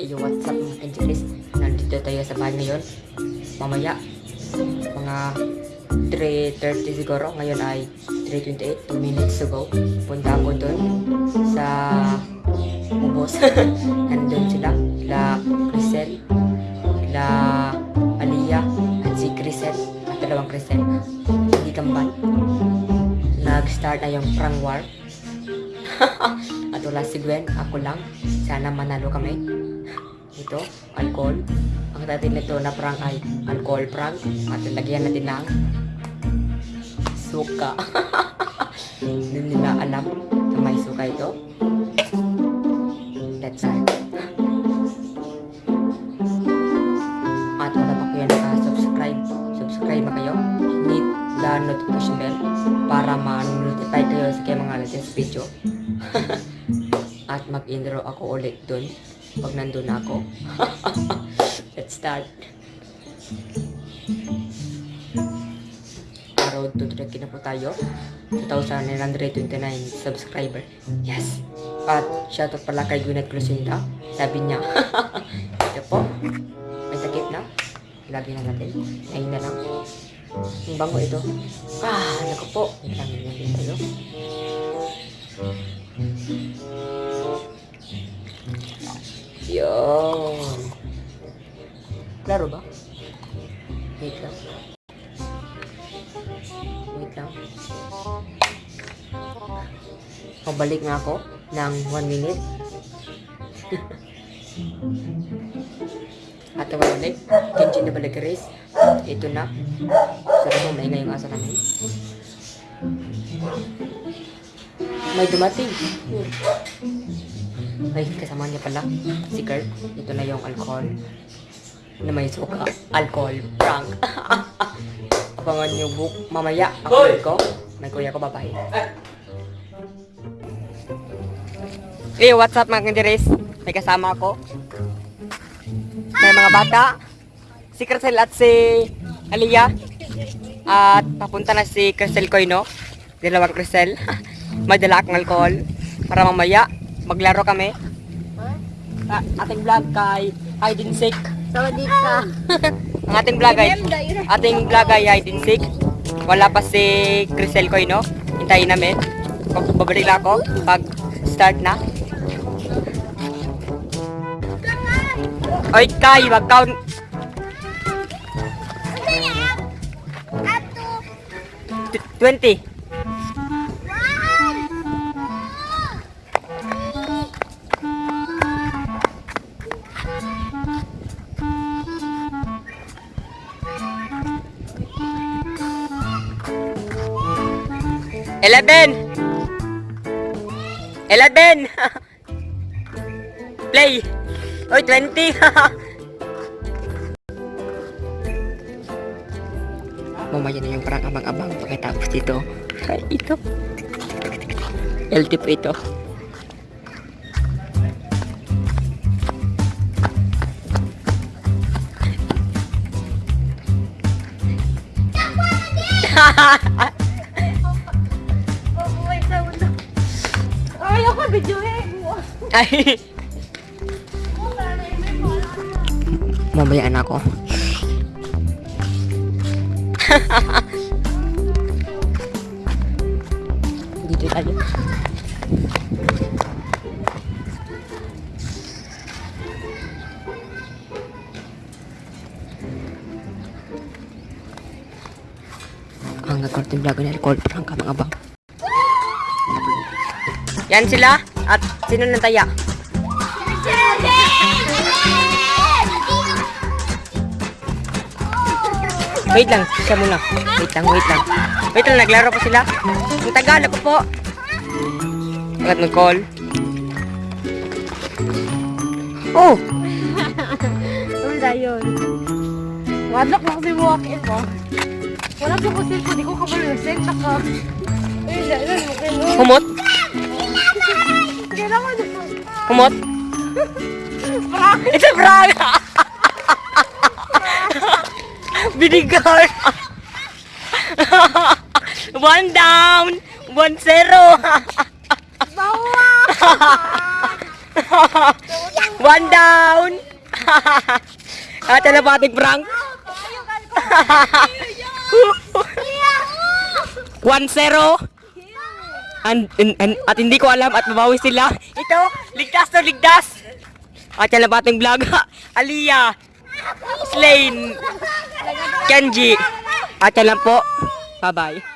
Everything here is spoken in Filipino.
Iyo, what's up mga Angeles? Nandito tayo sa bahay ngayon. Mamaya, mga 3.30 siguro. Ngayon ay 3.28, 2 minutes to go. Punta ako dun sa ubos. Nandun sila. Sila Crisel, sila Aliyah, at si Crisel. At dalawang Crisel. Hindi kambal. Nag-start na yung prank war. At wala si Gwen, ako lang. Sana manalo kami. Ito, alcohol. Ang dati nito na prank ay alcohol prank. At lagyan natin ng suka. Hindi nila alam na may suka ito. Let's start. At wala pa kayo naka-subscribe. Subscribe na kayo. Hit the notification bell para ma-notify kayo sa mga latest video. At mag-intro ako ulit dun pag nandun na ako. Let's start. Araw to track na po tayo. 2,929 subscriber. Yes! At shoutout pala kay Gwyneth Crucinda. Sabi niya, ito po, may takip na. Lagi na natin. Ngayon na lang. Ang bango ito. Ah, naku po. Wait lang, yun din tayo. Yun. Klaro ba? Wait lang. Wait lang. Pabalik nga ako ng 1 minute. At balik. Kenji na balik race. Ito na. Sarap mo maingay yung asa namin. May dumating. Ay, kasama niya pala. Si Kurt. Ito na yung alcohol. Na may suka. Alcohol. Prank. Abangan niyo book. Mamaya. Ako ko. May kuya ko babae. Eh, what's up mga kandiris? May kasama ako. May mga bata. Si Crystal at si Aliyah. At papunta na si Crystal Koino. Dalawang Crystal. May dala akong alcohol. Para mamaya, maglaro kami. Ah, ating vlog kay Hide and Seek. Sawadee ka. Ang ating vlog ay ating vlog ay Hide and Seek. Wala pa si Crystal Koino. Hintayin namin. Pag- Babalik lang ako pag start na. Oy, Kai, wag ka Ato. Eleven! Eleven! Play! Oy, 20! Mamaya na yung parang abang-abang pagkatapos dito. Ay, ito. LT po ito. Wait, Ay! Mamaya na ako. Dito tayo. Ang nag-cortin vlog na record prank ka mga bang. Yan sila. At sino nang taya? Wait lang, siya muna. Wait lang, wait lang. Wait lang, naglaro pa sila. Ang tagal ako po. Agad nag-call. Oh! Ano na yun? Wadlock na kasi walk-in mo. Wala ko ko cellphone, di ko mo kayo. Humot? Humot? It's a prank! Binigar! one down! One zero! One down! At ating prank? One zero. And, and- and- at hindi ko alam at mabawi sila. Ito, ligtas to ligtas. At yan ang ating vlog. Aliyah. Slain. Kenji. At yan lang po. Bye-bye.